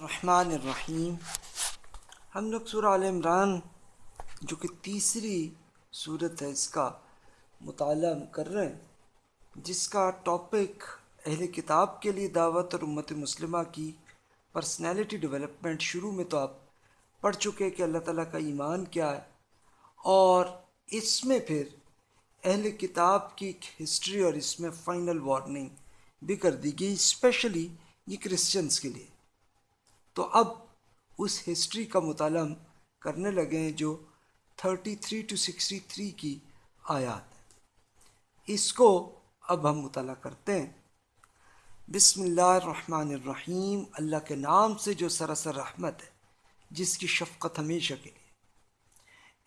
الرحمن الرحیم۔ ہم لوگ سورہ عال عمران، جو کہ تیسری صورت ہے، اس کا مطالعہ کر رہے ہیں، جس کا ٹاپک اہل کتاب کے لیے دعوت اور امت مسلمہ کی پرسنالٹی ڈیولپمنٹ شروع میں تو آپ پڑھ چکے کہ اللہ تعالیٰ کا ایمان کیا ہے۔ اور اس میں پھر اہل کتاب کی ایک ہسٹری اور اس میں فائنل وارننگ بھی کر دی گئی اسپیشلی یہ کرسچنس کے لیے۔ تو اب اس ہسٹری کا مطالعہ کرنے لگے ہیں جو thirty three to sixty three کی آیات ہے اس کو اب ہم مطالعہ کرتے ہیں۔ بسم اللہ الرحمن الرحیم۔ اللہ کے نام سے جو سراسر رحمت ہے، جس کی شفقت ہمیشہ کے لیے۔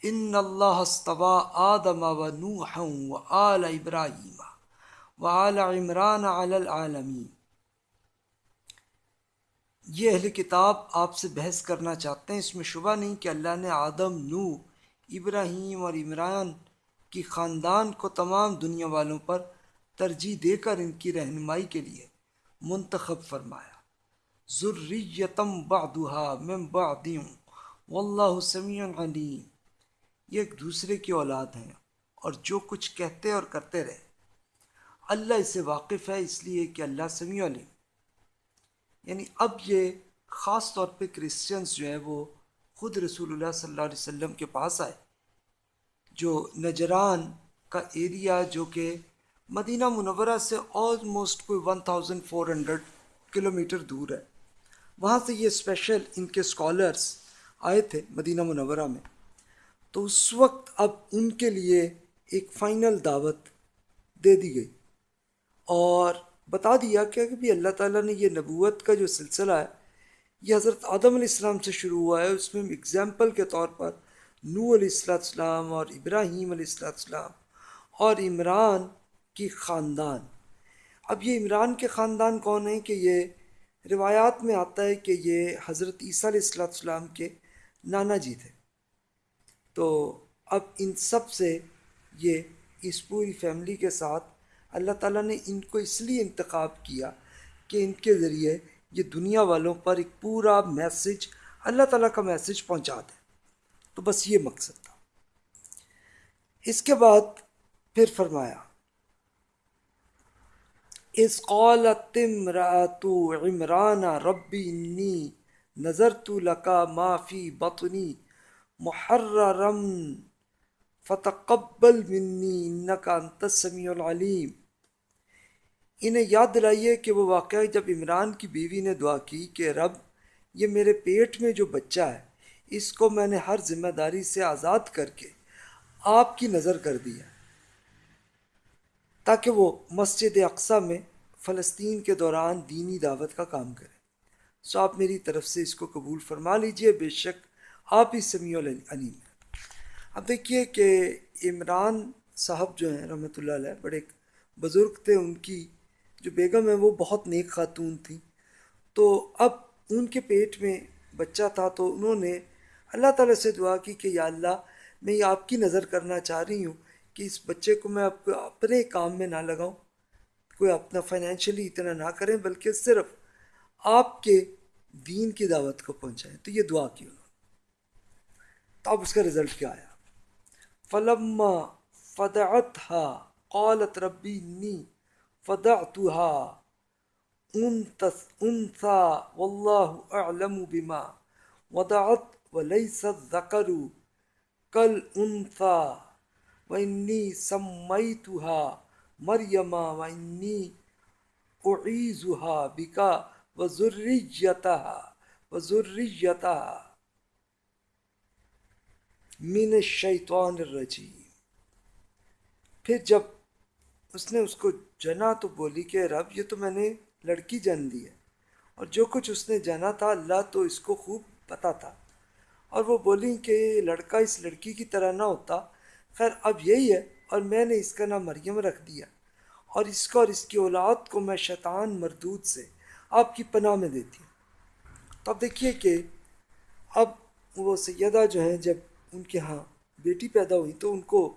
ان اللہ استوا آدم و نوح و آل ابراہیم و آل عمران علی العالمین۔ یہ اہل کتاب آپ سے بحث کرنا چاہتے ہیں، اس میں شبہ نہیں کہ اللہ نے آدم نو ابراہیم اور عمران کی خاندان کو تمام دنیا والوں پر ترجیح دے کر ان کی رہنمائی کے لیے منتخب فرمایا۔ ذریتم بعدها من بعدیم واللہ سمیع علیم۔ یہ ایک دوسرے کی اولاد ہیں اور جو کچھ کہتے اور کرتے رہے۔ اللہ اسے واقف ہے، اس لیے کہ اللہ سمیع علیم۔ یعنی اب یہ خاص طور پہ کرسچنس جو ہے وہ خود رسول اللہ صلی اللہ علیہ وسلم کے پاس آئے۔ جو نجران کا ایریا جو کہ مدینہ منورہ سے آلموسٹ کوئی one thousand four hundred kilometre دور ہے۔ وہاں سے یہ اسپیشل ان کے اسکالرس آئے تھے مدینہ منورہ میں۔ تو اس وقت اب ان کے لیے ایک فائنل دعوت دے دی گئی۔ اور بتا دیا کہ بھی اللہ تعالیٰ نے یہ نبوت کا جو سلسلہ ہے، یہ حضرت آدم علیہ السلام سے شروع ہوا ہے، اس میں اگزامپل کے طور پر نو علیہ السلام السلام اور ابراہیم علیہ السلام السلام اور عمران کی خاندان۔ اب یہ عمران کے خاندان کون ہیں کہ یہ روایات میں آتا ہے کہ یہ حضرت عیسیٰ علیہ السلام السلام کے نانا جی تھے۔ تو اب ان سب سے یہ اس پوری فیملی کے ساتھ اللہ تعالیٰ نے ان کو اس لیے انتخاب کیا کہ ان کے ذریعے یہ دنیا والوں پر ایک پورا میسج اللہ تعالیٰ کا میسج پہنچا دے۔ تو بس یہ مقصد تھا۔ اس کے بعد پھر فرمایا اس قالت امرات عمران ربی انی نظر تو لکا معافی بطنی محررم فتقبل منی انکا انت السمیع العلیم۔ انہیں یاد دلائیے کہ وہ واقعہ جب عمران کی بیوی نے دعا کی کہ رب، یہ میرے پیٹ میں جو بچہ ہے، اس کو میں نے ہر ذمہ داری سے آزاد کر کے آپ کی نظر کر دیا تاکہ وہ مسجد اقسا میں فلسطین کے دوران دینی دعوت کا کام کرے۔ سو آپ میری طرف سے اس کو قبول فرما لیجیے، بے شک آپ ہی سمیع العلیم ہیں۔ اب دیکھیے کہ عمران صاحب جو ہیں رحمۃ اللہ علیہ، بڑے بزرگ تھے۔ ان کی جو بیگم ہے وہ بہت نیک خاتون تھیں۔ تو اب ان کے پیٹ میں بچہ تھا، تو انہوں نے اللہ تعالیٰ سے دعا کی کہ یا اللہ، میں یہ آپ کی نظر کرنا چاہ رہی ہوں کہ اس بچے کو میں آپ کو اپنے کام میں نہ لگاؤں، کوئی اپنا فائنینشلی اتنا نہ کریں، بلکہ صرف آپ کے دین کی دعوت کو پہنچائیں۔ تو یہ دعا کی انہوں نے۔ تو اب اس کا رزلٹ کیا آیا؟ فلما فدعت ہا قالت ربی نی فدعتها انثى والله اعلم بما وضعت وليس الذكر كالانثى واني سميتها مريم واني اعيذها بك وذريتها وذريتها من الشیطان الرجیم۔ پھر جب اس نے اس کو جنا تو بولی کہ رب، یہ تو میں نے لڑکی جن دی ہے۔ اور جو کچھ اس نے جانا تھا، اللہ تو اس کو خوب پتہ تھا۔ اور وہ بولی کہ لڑکا اس لڑکی کی طرح نہ ہوتا۔ خیر، اب یہی ہے، اور میں نے اس کا نام مریم رکھ دیا۔ اور اس کو اور اس کی اولاد کو میں شیطان مردود سے آپ کی پناہ میں دیتی ہوں۔ تو اب دیکھیے کہ اب وہ سیدہ جو ہیں، جب ان کے ہاں بیٹی پیدا ہوئی تو ان کو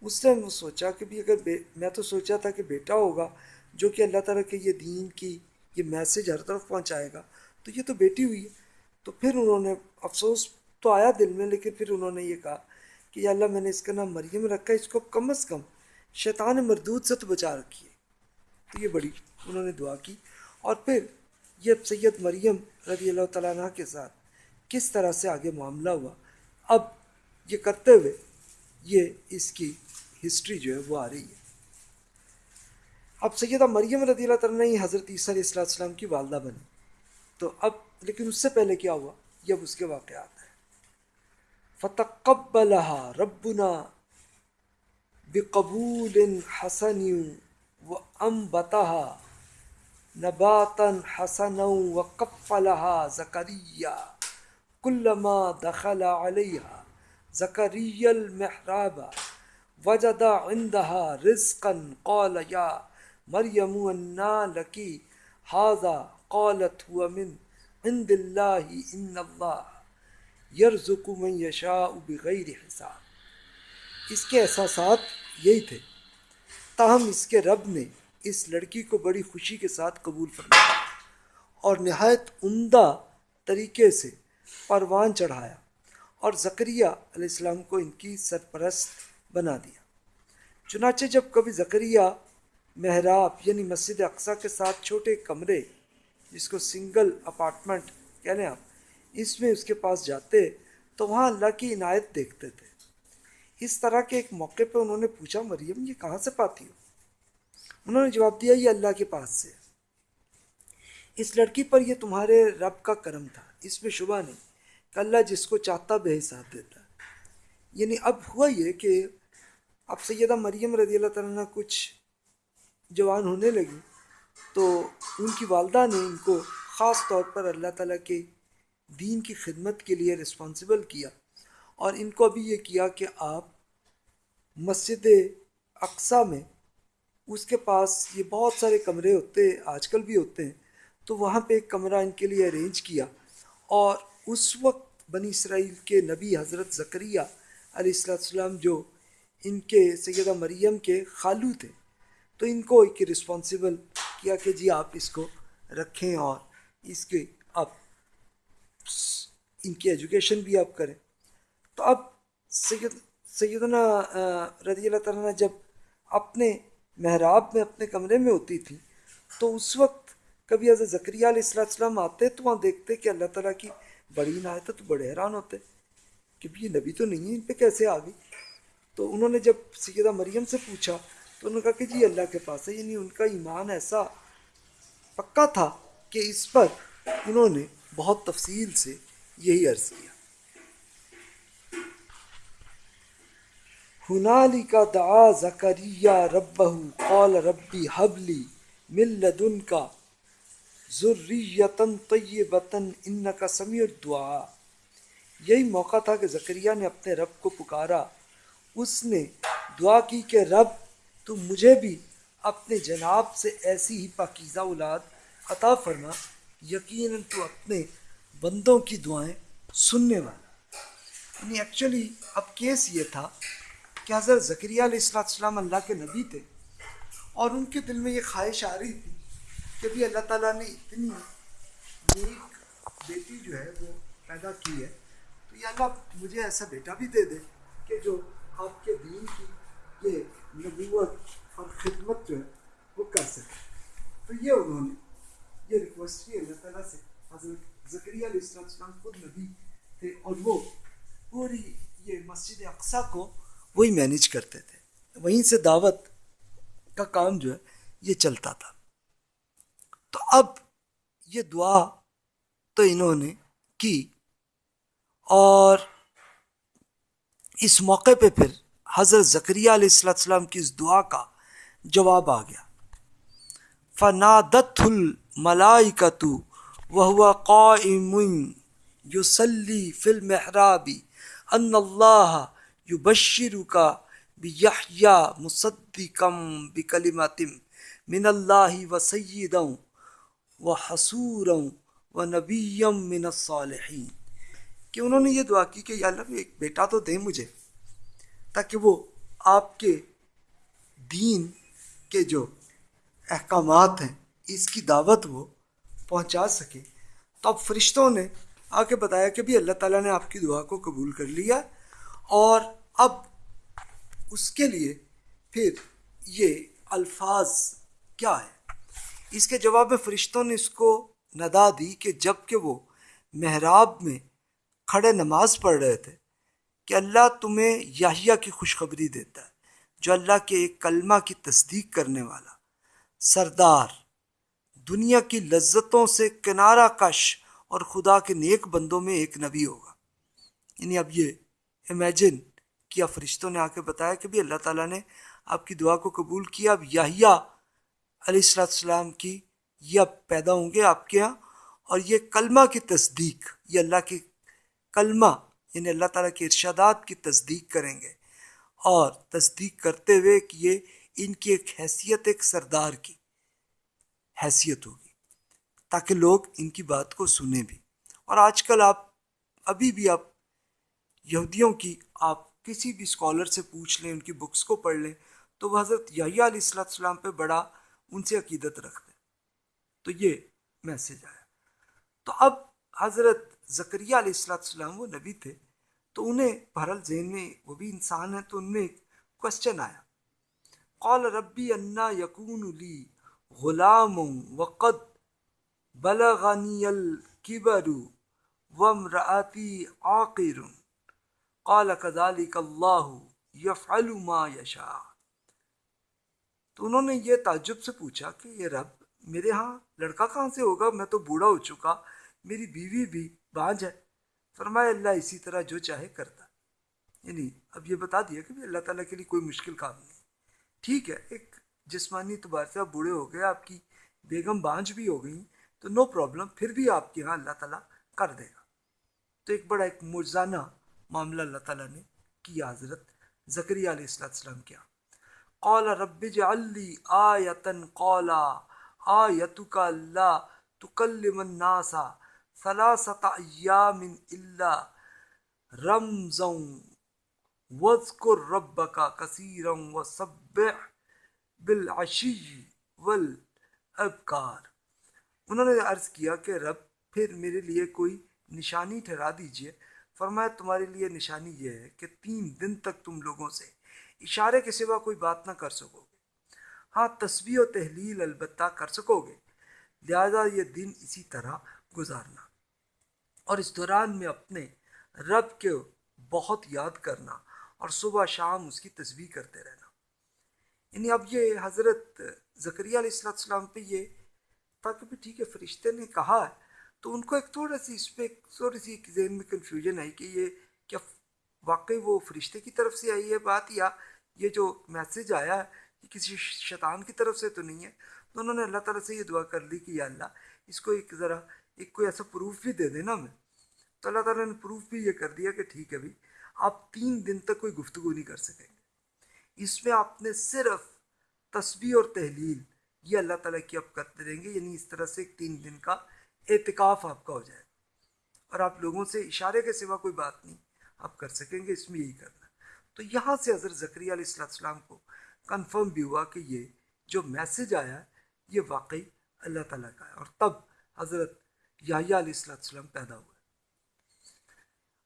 اس نے وہ سوچا کہ بھی اگر میں تو سوچا تھا کہ بیٹا ہوگا، جو کہ اللہ تعالیٰ کے یہ دین کی یہ میسج ہر طرف پہنچائے گا۔ تو یہ تو بیٹی ہوئی ہے۔ تو پھر انہوں نے افسوس تو آیا دل میں، لیکن پھر انہوں نے یہ کہا کہ یا اللہ میں نے اس کا نام مریم رکھا ہے، اس کو کم از کم شیطان مردود سے تو بچا رکھی ہے تو یہ بڑی انہوں نے دعا کی۔ اور پھر یہ سید مریم رضی اللہ تعالیٰ عنہ کے ساتھ کس طرح سے آگے معاملہ ہوا۔ اب یہ کرتے ہوئے یہ اس کی ہسٹری جو ہے وہ آ رہی ہے۔ اب سیدہ مریم رضی اللہ تعالیٰ نے حضرت عیسیٰ علیہ السلام السلام کی والدہ بنی تو اب، لیکن اس سے پہلے کیا ہوا؟ یہ اب اس کے واقعات ہیں۔ فتقبلها ربنا بقبول حسن وانبتها نباتا حسنا وقفلها زكريا كلما دخل عليها زكريا المحراب، وجد عندها رزقا، قال يا مریم، انا لکی حاضہ قالت هو من عند اللہ ان اللہ یرزق من یشاء بغیر حساب. اس کے احساسات یہی تھے۔ تاہم اس کے رب نے اس لڑکی کو بڑی خوشی کے ساتھ قبول فرمایا اور نہایت عمدہ طریقے سے پروان چڑھایا۔ اور زکریہ علیہ السلام کو ان کی سرپرست بنا دیا۔ چنانچہ جب کبھی زکریہ محراب یعنی مسجد اقسا کے ساتھ چھوٹے کمرے، جس کو سنگل اپارٹمنٹ کہہ لیں آپ، اس میں اس کے پاس جاتے تو وہاں اللہ کی عنایت دیکھتے تھے۔ اس طرح کے ایک موقع پہ انہوں نے پوچھا، مریم، یہ کہاں سے پاتی ہو؟ انہوں نے جواب دیا، یہ اللہ کے پاس سے۔ اس لڑکی پر یہ تمہارے رب کا کرم تھا، اس میں شبہ نہیں۔ اللہ جس کو چاہتا بے حساب دیتا ہے۔ یعنی اب ہوا یہ کہ اب سیدہ مریم رضی اللہ تعالیٰ کچھ جوان ہونے لگی تو ان کی والدہ نے ان کو خاص طور پر اللہ تعالیٰ کے دین کی خدمت کے لیے رسپانسبل کیا اور ان کو ابھی یہ کیا کہ آپ مسجد اقسا میں اس کے پاس یہ بہت سارے کمرے ہوتے، آج کل بھی ہوتے ہیں، تو وہاں پہ ایک کمرہ ان کے لیے ارینج کیا اور اس وقت بنی اسرائیل کے نبی حضرت ذکریہ علیہ السلام جو ان کے سیدہ مریم کے خالو تھے، تو ان کو ایک رسپانسیبل کیا کہ جی آپ اس کو رکھیں اور اس کے آپ ان کی ایجوکیشن بھی آپ کریں۔ تو اب سید، سیدنا رضی اللہ تعالیٰ نے جب اپنے محراب میں اپنے کمرے میں ہوتی تھی، تو اس وقت کبھی حضرت ذکریہ علیہ السلام آتے تو وہاں دیکھتے کہ اللہ تعالیٰ کی بڑی عنایت ہے تو بڑے حیران ہوتے کہ یہ نبی تو نہیں ہے، ان پہ کیسے آ گئی؟ تو انہوں نے جب سیدہ مریم سے پوچھا، تو انہوں نے کہا کہ جی اللہ کے پاس ہے یعنی ان کا ایمان ایسا پکا تھا کہ اس پر انہوں نے بہت تفصیل سے یہی عرض کیا۔ ہنالی کا دعا زکریہ رب قال ربی حبلی مل لدن کا ضروریتن طیبتن ان کا سمیع دعا یہی موقع تھا کہ زکریہ نے اپنے رب کو پکارا۔ اس نے دعا کی کہ رب، تو مجھے بھی اپنے جناب سے ایسی ہی پاکیزہ اولاد عطا فرما۔ یقیناً تو اپنے بندوں کی دعائیں سننے والا۔ یعنی ایکچولی اب کیس یہ تھا کہ حضرت ذکریہ علیہ السلام اللہ کے نبی تھے اور ان کے دل میں یہ خواہش آ رہی تھی کہ بھی اللہ تعالیٰ نے اتنی نیک بیٹی جو ہے وہ پیدا کی ہے، تو یہ اللہ مجھے ایسا بیٹا بھی دے دے کہ جو آپ کے دین کی یہ نبوت اور خدمت جو ہے وہ کر سکے۔ تو یہ انہوں نے، یہ ریکویسٹ کی اللہ تعالیٰ سے حضرت ذکریہ علیہ السلام السلام خود نبی تھے اور وہ پوری یہ مسجد اقسا کو وہی مینیج کرتے تھے۔ وہیں سے دعوت کا کام جو ہے یہ چلتا تھا۔ تو اب یہ دعا تو انہوں نے کی اور اس موقع پہ پھر حضرت ذکریہ علیہ السلام کی اس دعا کا جواب آ گیا۔ فنادت الملائکت وهو قائم يصلي في المحراب ان الله يبشرك بيحيى مصدقا بكلمات من اللہ و سعیدوں الله وسيدا وحصورا ونبيا من الصالحين کہ انہوں نے یہ دعا کی کہ یا اللہ ایک بیٹا تو دے مجھے، تاکہ وہ آپ کے دین کے جو احکامات ہیں، اس کی دعوت وہ پہنچا سکے۔ تو اب فرشتوں نے آ کے بتایا کہ بھی اللہ تعالیٰ نے آپ کی دعا کو قبول کر لیا اور اب اس کے لیے پھر یہ الفاظ کیا ہے اس کے جواب میں فرشتوں نے اس کو ندا دی کہ جبکہ وہ محراب میں کھڑے نماز پڑھ رہے تھے کہ اللہ تمہیں یاہیا کی خوشخبری دیتا ہے، جو اللہ کے ایک کلمہ کی تصدیق کرنے والا۔ سردار، دنیا کی لذتوں سے کنارہ کش اور خدا کے نیک بندوں میں ایک نبی ہوگا۔ یعنی اب یہ امیجن کیا فرشتوں نے آ کے بتایا کہ بھی اللہ تعالیٰ نے آپ کی دعا کو قبول کیا، اب یاہیا علیہ السلام السلام کی یہ اب پیدا ہوں گے آپ کے یہاں اور یہ کلمہ کی تصدیق، یہ اللہ کے کلمہ یعنی اللہ تعالیٰ کے ارشادات کی تصدیق کریں گے۔ اور تصدیق کرتے ہوئے کہ یہ ان کی ایک حیثیت، ایک سردار کی حیثیت ہوگی، تاکہ لوگ ان کی بات کو سنیں بھی۔ اور آج کل آپ، ابھی بھی آپ یہودیوں کی، آپ کسی بھی اسکالر سے پوچھ لیں، ان کی بکس کو پڑھ لیں، تو وہ حضرت یحییٰ علیہ السلام پہ بڑا ان سے عقیدت رکھتے تو یہ میسج آیا۔ تو اب حضرت ذکریہ علیہ السلام السلام وہ نبی تھے، تو انہیں بہرحال ذہن میں وہ بھی انسان ہے تو ان میں ایک کوشچن آیا۔ قال ربی انا یقون لی غلام وقد بلغنی الکبر وامرأتی عاقر۔ قال كذلك اللہ یفعل ما یشاء۔ تو انہوں نے یہ تعجب سے پوچھا کہ یہ رب میرے ہاں لڑکا کہاں سے ہوگا؟ میں تو بوڑھا ہو چکا، میری بیوی بھی بانج ہے۔ فرمایا، اللہ اسی طرح جو چاہے کرتا۔ یعنی اب یہ بتا دیا کہ اللہ تعالیٰ کے لیے کوئی مشکل کام نہیں ٹھیک ہے، ایک جسمانی اعتبار سے آپ بوڑھے ہو گئے، آپ کی بیگم بانج بھی ہو گئی، تو نو پرابلم، پھر بھی آپ کے یہاں اللہ تعالیٰ کر دے گا۔ تو ایک بڑا ایک مرزانہ معاملہ اللہ تعالیٰ نے کیا، حضرت ذکری علیہ السلام کیا قال رب جعلی آیتن قولا آیتک اللہ تکلم الناس ثلاثت ایام الا رمزا. وذکر ربک کثیرا وسبح بالعشی والابکار انہوں نے عرض کیا کہ رب، پھر میرے لیے کوئی نشانی ٹھہرا دیجیے۔ فرمایا، تمہارے لیے نشانی یہ ہے کہ تین دن تک تم لوگوں سے اشارے کے سوا کوئی بات نہ کر سکو گے۔ ہاں تصویر و تحلیل البتہ کر سکو گے۔ لہذا یہ دن اسی طرح گزارنا۔ اور اس دوران میں اپنے رب کے بہت یاد کرنا اور صبح شام اس کی تصویر کرتے رہنا۔ یعنی اب یہ حضرت ذکریہ علیہ السلام السلام پہ یہ تھا کہ ٹھیک ہے، فرشتے نے کہا ہے، تو ان کو ایک تھوڑا سی اس پہ تھوڑی سی ذہن میں کنفیوژن آئی کہ یہ کیا واقعی وہ فرشتے کی طرف سے آئی ہے بات یا یہ جو میسج آیا ہے یہ کسی شیطان کی طرف سے تو نہیں ہے، تو انہوں نے اللہ تعالیٰ سے یہ دعا کر لی کہ یا اللہ، اس کو ایک ذرا، ایک کوئی ایسا پروف بھی دے دینا میں تو اللہ تعالیٰ نے پروف بھی یہ کر دیا کہ ٹھیک ہے بھائی، آپ تین دن تک کوئی گفتگو نہیں کر سکیں گے اس میں آپ نے صرف تصویر اور تحلیل یہ اللہ تعالیٰ کی آپ کرتے رہیں گے یعنی اس طرح سے ایک تین دن کا اعتکاف آپ کا ہو جائے۔ اور آپ لوگوں سے اشارے کے سوا کوئی بات نہیں، آپ کر سکیں گے، اس میں یہی کرنا تو یہاں سے حضرت ذکری علیہ السلام کو کنفرم بھی ہوا کہ یہ جو میسج آیا ہے یہ واقعی اللہ تعالیٰ کا ہے اور تب حضرت یاہیا علیہ السلام السلام پیدا ہوئے۔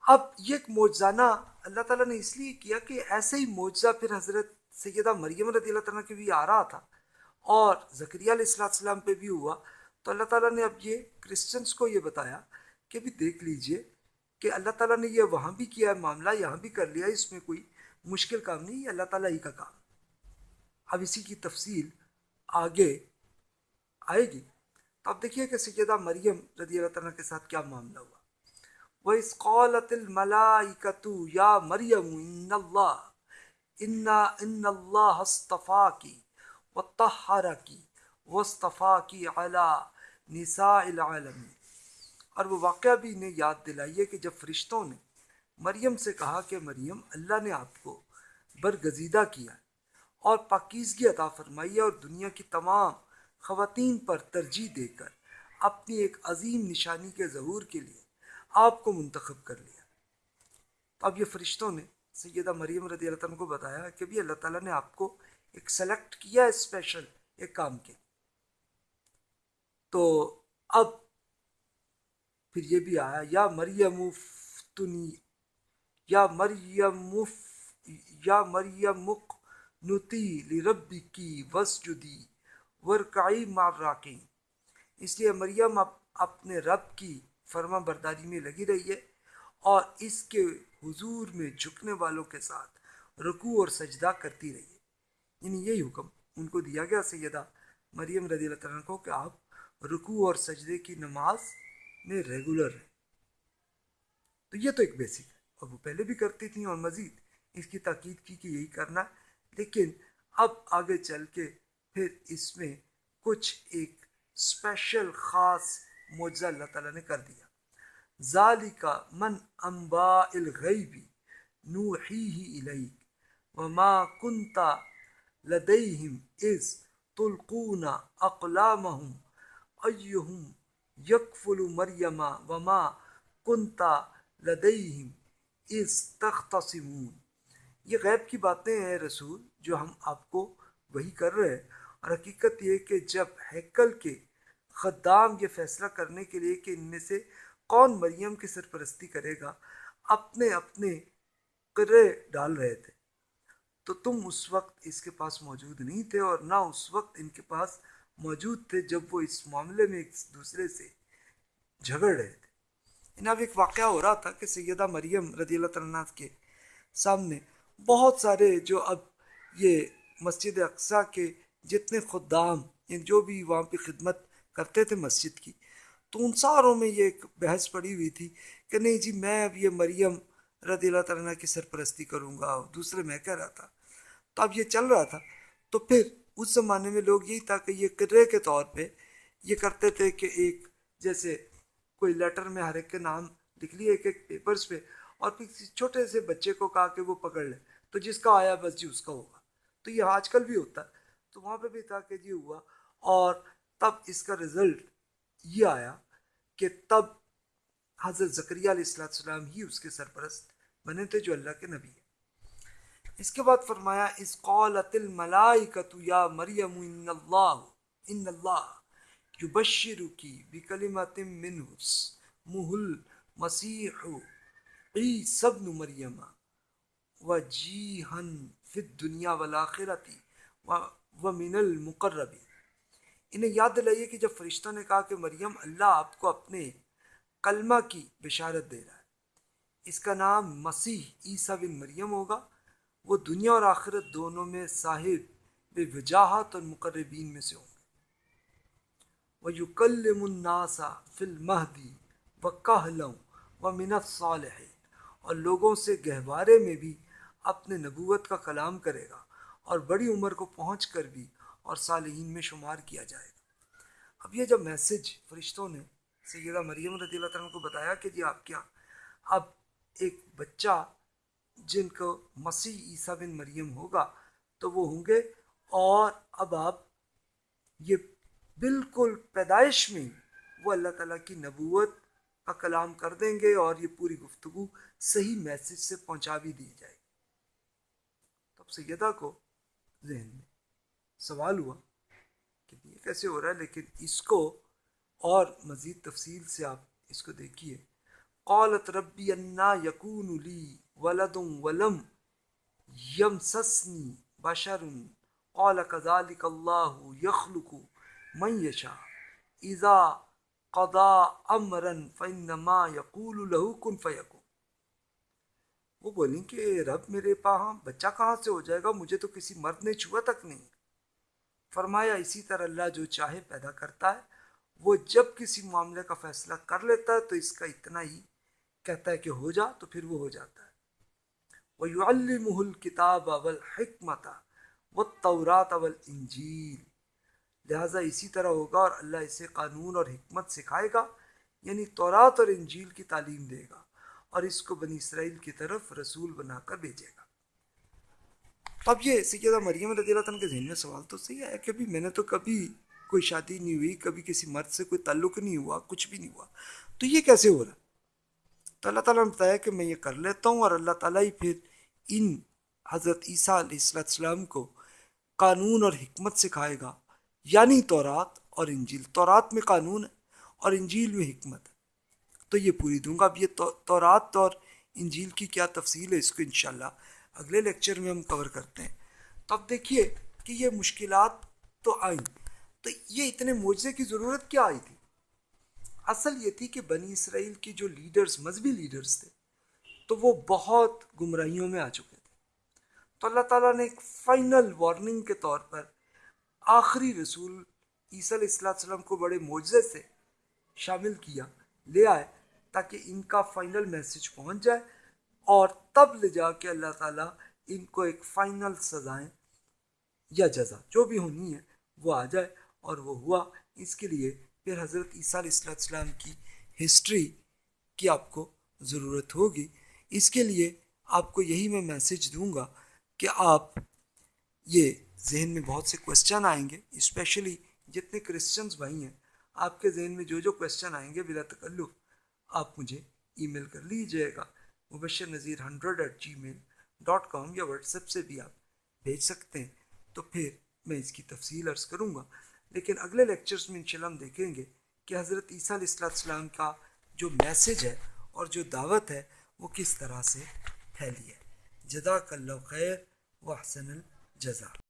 اب یہ ایک موجزانہ اللہ تعالیٰ نے اس لیے کیا کہ ایسے ہی معجزہ پھر حضرت سیدہ مریم رضی اللہ تعالیٰ کے بھی آ رہا تھا اور ذکریہ علیہ السلام پہ بھی ہوا۔ تو اللہ تعالیٰ نے اب یہ کرسچنس کو یہ بتایا کہ بھی دیکھ لیجیے کہ اللہ تعالیٰ نے یہ وہاں بھی کیا ہے، معاملہ یہاں بھی کر لیا اس میں کوئی مشکل کام نہیں، یہ اللہ تعالیٰ ہی کا کام۔ اب اسی کی تفصیل آگے آئے گی۔ تو اب دیکھیے کہ سیدہ مریم رضی اللہ تعالیٰ کے ساتھ کیا معاملہ ہوا۔ وہ اس قولت الملائکتو یا مریم ان اللہ ان ان اللہ استفا کی و تحرا کی وصطفیٰ کی اعلیٰ نساء العالم اور وہ واقعہ بھی انہیں یاد دلائیے کہ جب فرشتوں نے مریم سے کہا کہ مریم، اللہ نے آپ کو برگزیدہ کیا اور پاکیزگی عطا فرمائی اور دنیا کی تمام خواتین پر ترجیح دے کر اپنی ایک عظیم نشانی کے ظہور کے لیے آپ کو منتخب کر لیا۔ اب یہ فرشتوں نے سیدہ مریم رضی اللہ تعالیٰ کو بتایا کہ بھی اللہ تعالیٰ نے آپ کو ایک سلیکٹ کیا اسپیشل ایک کام کے۔ تو اب پھر یہ بھی آیا، یا مریم مفتنی یا مریم مف، یا مریم مق نتی لربی کی وسجدی ورکعی مار راکی اس لیے مریم اپنے رب کی فرما برداری میں لگی رہی ہے اور اس کے حضور میں جھکنے والوں کے ساتھ رکوع اور سجدہ کرتی رہی ہے۔ یعنی یہی حکم ان کو دیا گیا سیدہ مریم رضی اللہ تعالیٰ کو کہ آپ رکوع اور سجدے کی نماز میں ریگولر رہیں۔ تو یہ تو ایک بیسک ہے۔ اور وہ پہلے بھی کرتی تھیں اور مزید اس کی تاکید کی کہ یہی کرنا۔ لیکن اب آگے چل کے پھر اس میں کچھ ایک اسپیشل خاص معجزہ اللہ تعالیٰ نے کر دیا۔ ذالک من انباء الغیب نوحیہ الیک وما کنتا لدیہم اذ تلقون اقلامہم ایہم یکفل مریم وما کنتا لدیہم اذ یہ غیب کی باتیں ہیں رسول جو ہم آپ کو وہی کر رہے ہیں۔ اور حقیقت یہ کہ جب ہیکل کے خدام یہ فیصلہ کرنے کے لیے کہ ان میں سے کون مریم کی سرپرستی کرے گا، اپنے اپنے قرے ڈال رہے تھے۔ تو تم اس وقت اس کے پاس موجود نہیں تھے اور نہ اس وقت ان کے پاس موجود تھے جب وہ اس معاملے میں ایک دوسرے سے جھگڑ رہے تھے۔ ان اب ایک واقعہ ہو رہا تھا کہ سیدہ مریم رضی اللہ تعالیٰ کے سامنے بہت سارے جو اب یہ مسجد اقسا کے جتنے خدام یعنی جو بھی وہاں پہ خدمت کرتے تھے مسجد کی، تو ان ساروں میں یہ ایک بحث پڑی ہوئی تھی کہ نہیں جی میں اب یہ مریم رضی اللہ تعالیٰ کی سرپرستی کروں گا، دوسرے میں کہہ رہا تھا۔ تو اب یہ چل رہا تھا۔ تو پھر اس زمانے میں لوگ یہی تھا کہ یہ کرے کے طور پہ یہ کرتے تھے کہ ایک جیسے کوئی لیٹر میں ہر ایک کے نام لکھ لیے ایک ایک پیپرز پہ اور پھر کسی چھوٹے سے بچے کو کہا کہ وہ پکڑ لے۔ تو جس کا آیا بس جی اس کا ہوگا۔ تو یہ آج کل بھی ہوتا ہے۔ تو وہاں پہ بھی تھا کہ جی ہوا۔ اور تب اس کا رزلٹ یہ آیا کہ تب حضرت ذکریہ علیہ السلام ہی اس کے سرپرست بنے تھے جو اللہ کے نبی ہیں۔ اس کے بعد فرمایا اس قولت الملائکت یا مریم، ان اللہ ان اللہ یبشرکی بکلمت منہ محل مسیح عیسی ابن مریم وجیہن فی الدنیا والآخرتی ومن المقربی انہیں یاد دلائیے کہ جب فرشتوں نے کہا کہ مریم اللہ آپ کو اپنے کلمہ کی بشارت دے رہا ہے، اس کا نام مسیح عیسیٰ بن مریم ہوگا۔ وہ دنیا اور آخرت دونوں میں صاحب بے وجاہت اور مقربین میں سے ہوں۔ گے وہ یکلم الناسا فل مہدی و کہلوں و منت صالح اور لوگوں سے گہوارے میں بھی اپنے نبوت کا کلام کرے گا اور بڑی عمر کو پہنچ کر بھی اور صالحین میں شمار کیا جائے گا۔ اب یہ جب میسج فرشتوں نے سیدہ مریم رضی اللہ تعالیٰ کو بتایا کہ جی آپ کیا؟ اب ایک بچہ جن کو مسیح عیسیٰ بن مریم ہوگا تو وہ ہوں گے اور اب آپ یہ بالکل پیدائش میں وہ اللہ تعالیٰ کی نبوت کا کلام کر دیں گے اور یہ پوری گفتگو صحیح میسج سے پہنچا بھی دی جائے گی۔ تب سیدہ کو ذہن میں سوال ہوا کہ یہ کیسے ہو رہا ہے، لیکن اس کو اور مزید تفصیل سے آپ اس کو دیکھیے۔ قالت ربی انا یقون لی ولد ولم یمسسنی بشر قال كذلك الله يخلق من يشاء اذا قضى امرا فانما يقول له كن وہ بولیں کہ رب میرے پاہاں بچہ کہاں سے ہو جائے گا؟ مجھے تو کسی مرد نے چھوا تک نہیں۔ فرمایا، اسی طرح اللہ جو چاہے پیدا کرتا ہے۔ وہ جب کسی معاملے کا فیصلہ کر لیتا ہے تو اس کا اتنا ہی کہتا ہے کہ ہو جا، تو پھر وہ ہو جاتا ہے۔ وہ یو المحل کتاب اول حکمت و تورات اول انجیل لہٰذا اسی طرح ہوگا اور اللہ اسے قانون اور حکمت سکھائے گا یعنی تورات اور انجیل کی تعلیم دے گا اور اس کو بنی اسرائیل کی طرف رسول بنا کر بھیجے گا۔ اب یہ سیدہ مریم رضی اللہ تعالیٰ کے ذہن میں سوال تو صحیح ہے کہ ابھی میں نے تو کبھی کوئی شادی نہیں ہوئی، کبھی کسی مرد سے کوئی تعلق نہیں ہوا، کچھ بھی نہیں ہوا۔ تو یہ کیسے ہو رہا؟ تو اللہ تعالیٰ نے بتایا کہ میں یہ کر لیتا ہوں اور اللہ تعالیٰ ہی پھر ان حضرت عیسیٰ علیہ السلام کو قانون اور حکمت سکھائے گا۔ یعنی تورات اور انجیل۔ تورات میں قانون ہے اور انجیل میں حکمت ہے۔ تو یہ پوری دوں گا۔ اب یہ تورات اور انجیل کی کیا تفصیل ہے؟ اس کو انشاءاللہ اگلے لیکچر میں ہم کور کرتے ہیں۔ تو اب دیکھیے کہ یہ مشکلات تو آئیں۔ تو یہ اتنے معجزے کی ضرورت کیا آئی تھی؟ اصل یہ تھی کہ بنی اسرائیل کے جو لیڈرز مذہبی لیڈرز تھے، تو وہ بہت گمراہیوں میں آ چکے تھے۔ تو اللہ تعالیٰ نے ایک فائنل وارننگ کے طور پر آخری رسول عیسیٰ علیہ السلام وسلم کو بڑے معجزے سے شامل کیا، لے آئے تاکہ ان کا فائنل میسج پہنچ جائے اور تب لے جا کے اللہ تعالیٰ ان کو ایک فائنل سزائیں یا جزا، جو بھی ہونی ہے وہ آ جائے اور وہ ہوا۔ اس کے لیے پھر حضرت عیسیٰ علیہ السلام کی ہسٹری کی آپ کو ضرورت ہوگی۔ اس کے لیے آپ کو یہی میں میسج دوں گا کہ آپ یہ ذہن میں بہت سے کوشچن آئیں گے اسپیشلی جتنے کرسچنز بھائی ہیں، آپ کے ذہن میں جو جو کوشچن آئیں گے بلا تکلف، آپ مجھے ای میل کر لیجیے گا۔ Mubashir Nazir hundred eight Gmail dot com یا واٹس ایپ سے بھی آپ بھیج سکتے ہیں۔ تو پھر میں اس کی تفصیل عرض کروں گا۔ لیکن اگلے لیکچرز میں انشاءاللہ ہم دیکھیں گے کہ حضرت عیسیٰ علیہ السلام کا جو میسج ہے اور جو دعوت ہے، وہ کس طرح سے پھیلی ہے۔ جزاک اللہ خیر و حسن الجزا